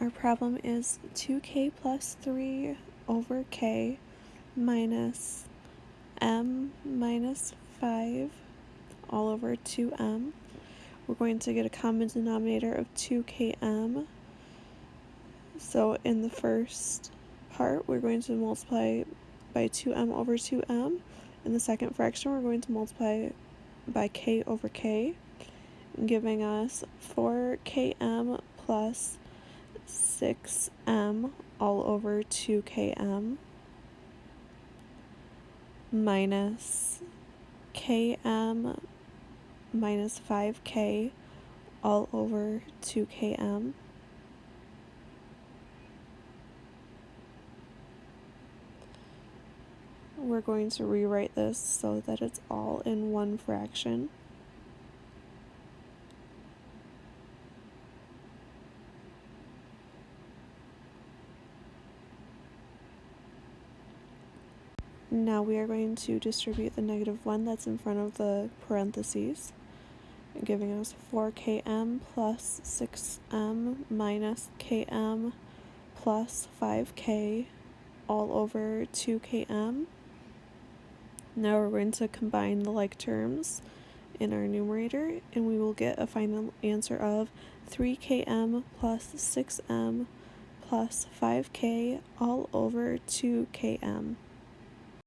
Our problem is 2k plus 3 over k minus m minus 5 all over 2m. We're going to get a common denominator of 2km. So in the first part, we're going to multiply by 2m over 2m. In the second fraction, we're going to multiply by k over k, giving us 4km plus 6m all over 2km minus km minus 5k all over 2km we're going to rewrite this so that it's all in one fraction. Now we are going to distribute the negative 1 that's in front of the parentheses, giving us 4km plus 6m minus km plus 5k all over 2km. Now we're going to combine the like terms in our numerator and we will get a final answer of 3km plus 6m plus 5k all over 2km.